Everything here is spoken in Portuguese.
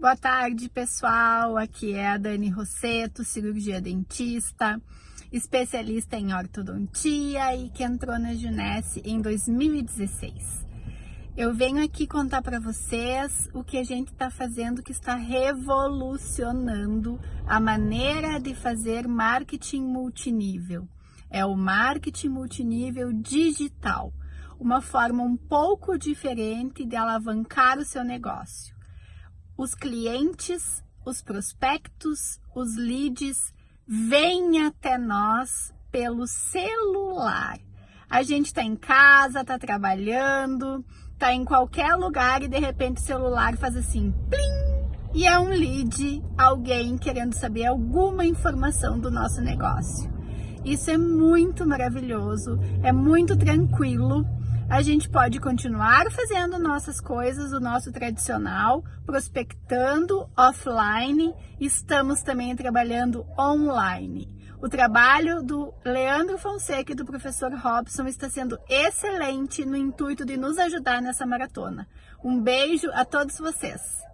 Boa tarde, pessoal. Aqui é a Dani Rosseto, cirurgia dentista, especialista em ortodontia e que entrou na Junesse em 2016. Eu venho aqui contar para vocês o que a gente está fazendo que está revolucionando a maneira de fazer marketing multinível. É o marketing multinível digital, uma forma um pouco diferente de alavancar o seu negócio os clientes, os prospectos, os leads vêm até nós pelo celular. A gente está em casa, está trabalhando, está em qualquer lugar e de repente o celular faz assim, plim, e é um lead, alguém querendo saber alguma informação do nosso negócio. Isso é muito maravilhoso, é muito tranquilo a gente pode continuar fazendo nossas coisas, o nosso tradicional, prospectando offline, estamos também trabalhando online. O trabalho do Leandro Fonseca e do professor Robson está sendo excelente no intuito de nos ajudar nessa maratona. Um beijo a todos vocês!